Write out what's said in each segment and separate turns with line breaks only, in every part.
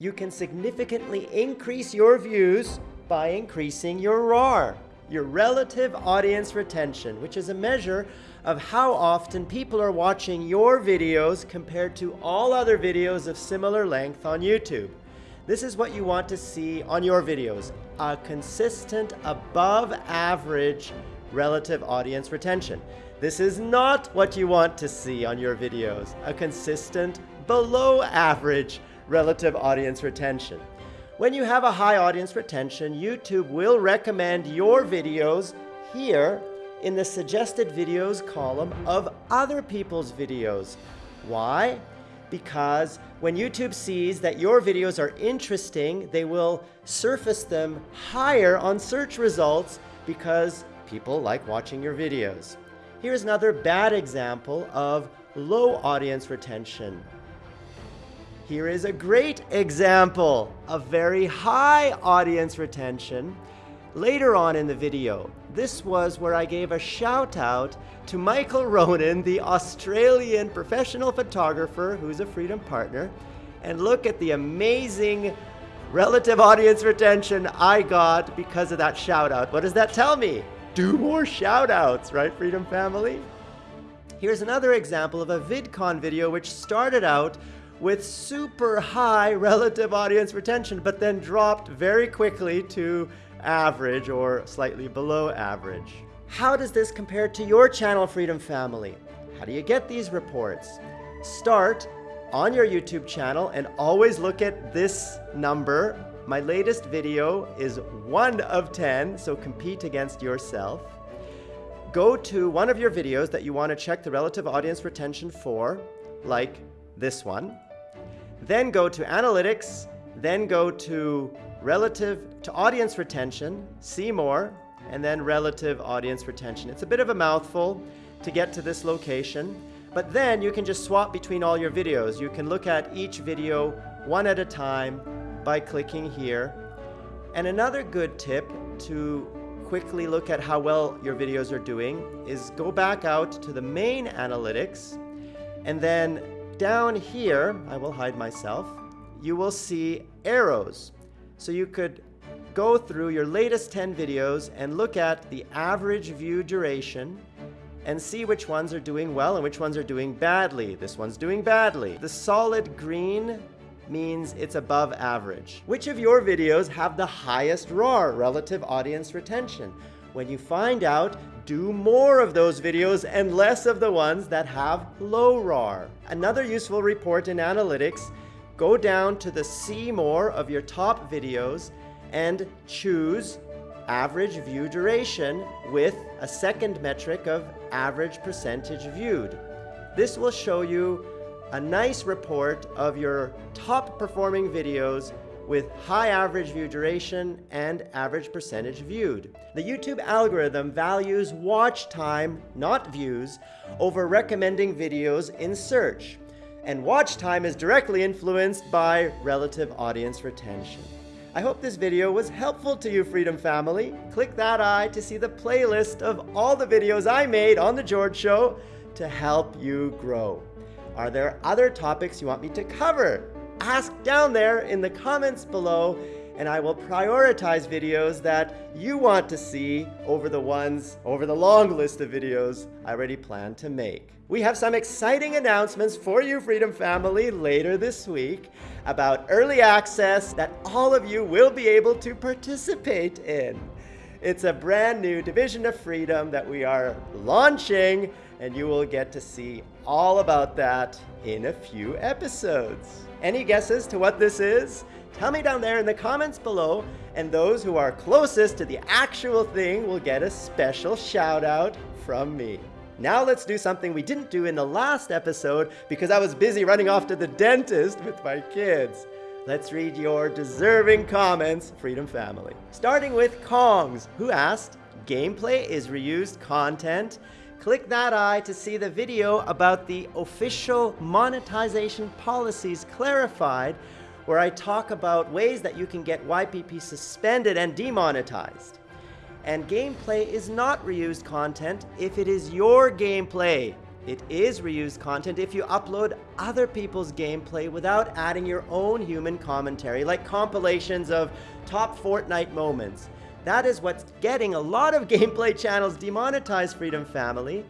You can significantly increase your views by increasing your ROAR, your relative audience retention, which is a measure of how often people are watching your videos compared to all other videos of similar length on YouTube. This is what you want to see on your videos, a consistent above average relative audience retention. This is not what you want to see on your videos, a consistent below average relative audience retention. When you have a high audience retention, YouTube will recommend your videos here in the suggested videos column of other people's videos. Why? Because when YouTube sees that your videos are interesting, they will surface them higher on search results because people like watching your videos. Here's another bad example of low audience retention. Here is a great example of very high audience retention later on in the video. This was where I gave a shout out to Michael Ronan, the Australian professional photographer who's a Freedom Partner. And look at the amazing relative audience retention I got because of that shout out. What does that tell me? Do more shout outs, right, Freedom Family? Here's another example of a VidCon video which started out with super high relative audience retention, but then dropped very quickly to average or slightly below average. How does this compare to your channel Freedom Family? How do you get these reports? Start on your YouTube channel and always look at this number. My latest video is 1 of 10, so compete against yourself. Go to one of your videos that you want to check the relative audience retention for, like this one then go to analytics, then go to relative to audience retention, see more, and then relative audience retention. It's a bit of a mouthful to get to this location, but then you can just swap between all your videos. You can look at each video one at a time by clicking here. And another good tip to quickly look at how well your videos are doing is go back out to the main analytics and then down here, I will hide myself, you will see arrows. So you could go through your latest 10 videos and look at the average view duration and see which ones are doing well and which ones are doing badly. This one's doing badly. The solid green means it's above average. Which of your videos have the highest ROAR, relative audience retention? When you find out, do more of those videos and less of the ones that have low ROAR. Another useful report in analytics, go down to the see more of your top videos and choose average view duration with a second metric of average percentage viewed. This will show you a nice report of your top performing videos with high average view duration and average percentage viewed. The YouTube algorithm values watch time, not views, over recommending videos in search. And watch time is directly influenced by relative audience retention. I hope this video was helpful to you, Freedom Family. Click that eye to see the playlist of all the videos I made on The George Show to help you grow. Are there other topics you want me to cover? Ask down there in the comments below and I will prioritize videos that you want to see over the ones, over the long list of videos I already plan to make. We have some exciting announcements for you, Freedom Family, later this week about early access that all of you will be able to participate in. It's a brand new Division of Freedom that we are launching, and you will get to see all about that in a few episodes. Any guesses to what this is? Tell me down there in the comments below, and those who are closest to the actual thing will get a special shout out from me. Now let's do something we didn't do in the last episode because I was busy running off to the dentist with my kids. Let's read your deserving comments, Freedom Family. Starting with Kongs, who asked, gameplay is reused content Click that eye to see the video about the official monetization policies clarified, where I talk about ways that you can get YPP suspended and demonetized. And gameplay is not reused content if it is your gameplay. It is reused content if you upload other people's gameplay without adding your own human commentary, like compilations of top Fortnite moments. That is what's getting a lot of gameplay channels demonetized, Freedom Family,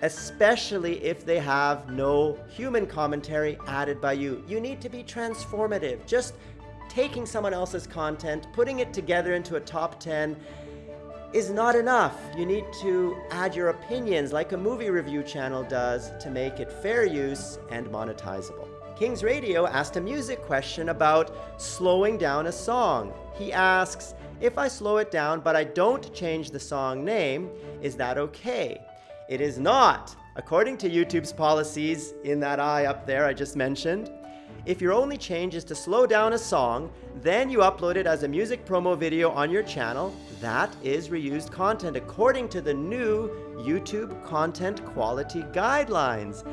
especially if they have no human commentary added by you. You need to be transformative. Just taking someone else's content, putting it together into a top 10, is not enough. You need to add your opinions like a movie review channel does to make it fair use and monetizable. Kings Radio asked a music question about slowing down a song. He asks, if I slow it down but I don't change the song name, is that okay? It is not. According to YouTube's policies in that eye up there I just mentioned, if your only change is to slow down a song, then you upload it as a music promo video on your channel, that is reused content according to the new YouTube Content Quality Guidelines.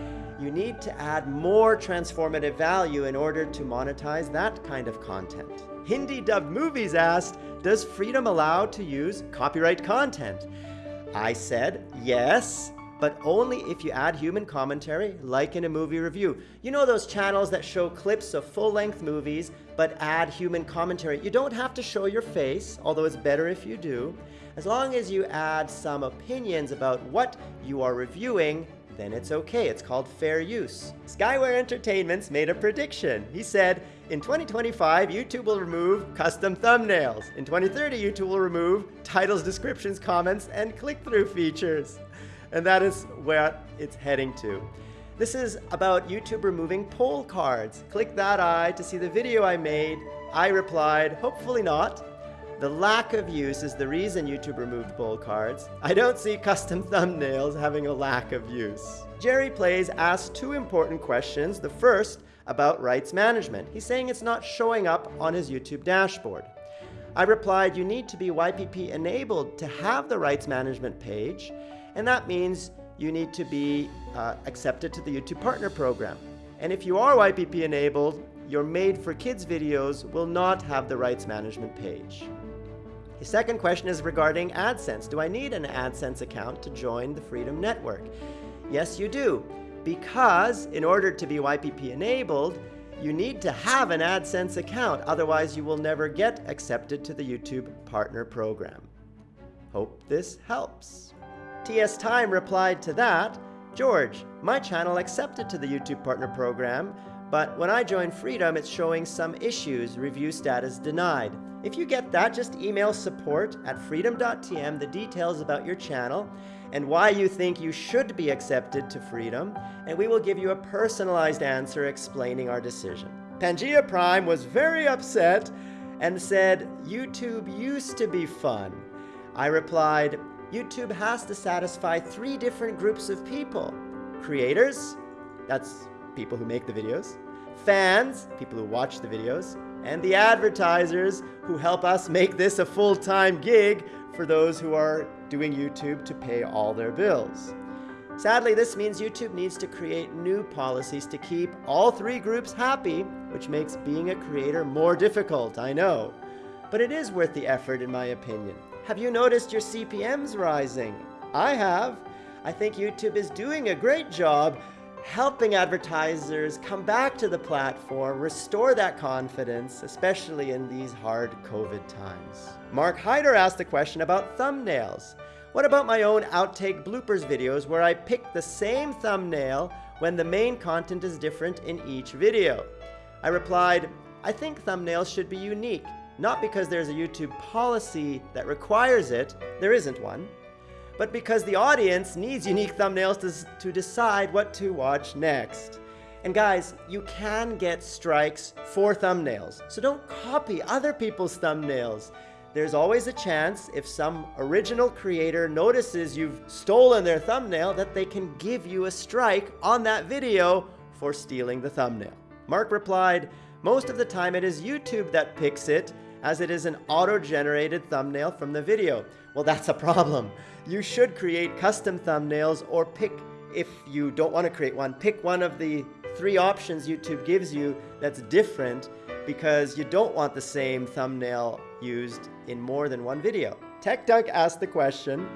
You need to add more transformative value in order to monetize that kind of content. Hindi dubbed movies asked, does freedom allow to use copyright content? I said, yes, but only if you add human commentary, like in a movie review. You know those channels that show clips of full-length movies, but add human commentary? You don't have to show your face, although it's better if you do. As long as you add some opinions about what you are reviewing, then it's okay. It's called fair use. Skyware Entertainments made a prediction. He said, in 2025, YouTube will remove custom thumbnails. In 2030, YouTube will remove titles, descriptions, comments, and click-through features and that is where it's heading to. This is about YouTube removing poll cards. Click that eye to see the video I made. I replied, hopefully not. The lack of use is the reason YouTube removed poll cards. I don't see custom thumbnails having a lack of use. Jerry Plays asked two important questions. The first about rights management. He's saying it's not showing up on his YouTube dashboard. I replied, you need to be YPP enabled to have the rights management page and that means you need to be uh, accepted to the YouTube Partner Program. And if you are YPP enabled, your Made for Kids videos will not have the rights management page. The second question is regarding AdSense. Do I need an AdSense account to join the Freedom Network? Yes, you do. Because in order to be YPP enabled, you need to have an AdSense account. Otherwise, you will never get accepted to the YouTube Partner Program. Hope this helps. TS Time replied to that, George, my channel accepted to the YouTube Partner Program, but when I join Freedom, it's showing some issues, review status denied. If you get that, just email support at freedom.tm the details about your channel and why you think you should be accepted to Freedom, and we will give you a personalized answer explaining our decision. Pangea Prime was very upset and said, YouTube used to be fun. I replied, YouTube has to satisfy three different groups of people. Creators, that's people who make the videos. Fans, people who watch the videos. And the advertisers who help us make this a full-time gig for those who are doing YouTube to pay all their bills. Sadly, this means YouTube needs to create new policies to keep all three groups happy, which makes being a creator more difficult, I know. But it is worth the effort in my opinion. Have you noticed your CPMs rising? I have. I think YouTube is doing a great job helping advertisers come back to the platform, restore that confidence, especially in these hard COVID times. Mark Hyder asked a question about thumbnails. What about my own outtake bloopers videos where I pick the same thumbnail when the main content is different in each video? I replied, I think thumbnails should be unique not because there's a YouTube policy that requires it, there isn't one, but because the audience needs unique thumbnails to, to decide what to watch next. And guys, you can get strikes for thumbnails, so don't copy other people's thumbnails. There's always a chance if some original creator notices you've stolen their thumbnail that they can give you a strike on that video for stealing the thumbnail. Mark replied, most of the time it is YouTube that picks it as it is an auto-generated thumbnail from the video. Well, that's a problem. You should create custom thumbnails or pick, if you don't want to create one, pick one of the three options YouTube gives you that's different because you don't want the same thumbnail used in more than one video. TechDunk asked the question,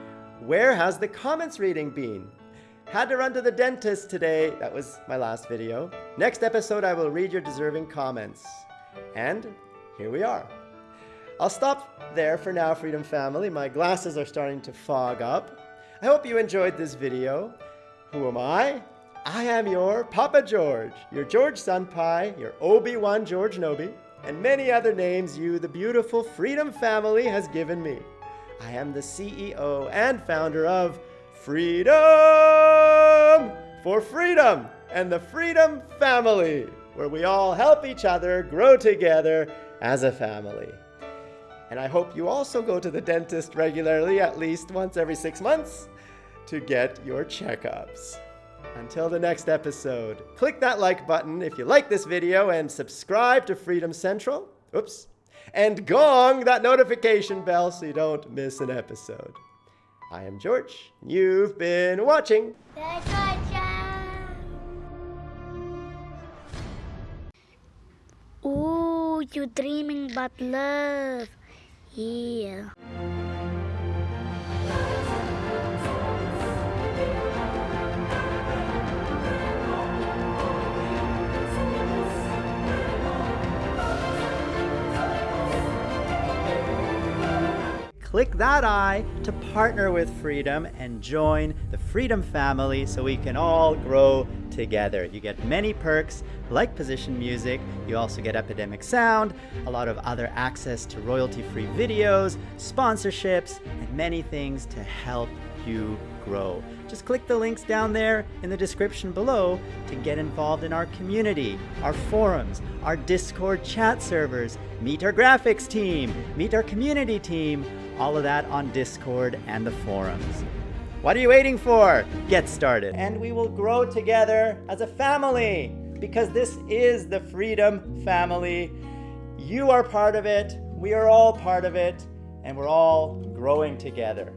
where has the comments reading been? Had to run to the dentist today. That was my last video. Next episode, I will read your deserving comments. And here we are. I'll stop there for now, Freedom Family. My glasses are starting to fog up. I hope you enjoyed this video. Who am I? I am your Papa George, your George Senpai, your Obi-Wan George Nobi, and many other names you, the beautiful Freedom Family, has given me. I am the CEO and founder of Freedom for Freedom and the Freedom Family, where we all help each other grow together as a family. And I hope you also go to the dentist regularly, at least once every six months, to get your checkups. Until the next episode, click that like button if you like this video and subscribe to Freedom Central. Oops. And gong that notification bell so you don't miss an episode. I am George. You've been watching.
Ooh, you're dreaming about love. Yeah.
Click that eye to partner with Freedom and join the Freedom family so we can all grow together. You get many perks like position music, you also get Epidemic Sound, a lot of other access to royalty-free videos, sponsorships, and many things to help you grow. Just click the links down there in the description below to get involved in our community, our forums, our Discord chat servers, meet our graphics team, meet our community team, all of that on Discord and the forums. What are you waiting for? Get started. And we will grow together as a family because this is the Freedom Family. You are part of it, we are all part of it, and we're all growing together.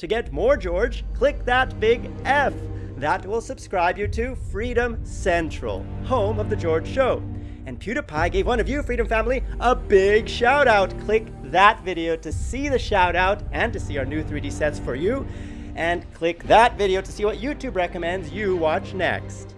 To get more George, click that big F. That will subscribe you to Freedom Central, home of The George Show. And PewDiePie gave one of you, Freedom Family, a big shout out. Click that video to see the shout out and to see our new 3D sets for you. And click that video to see what YouTube recommends you watch next.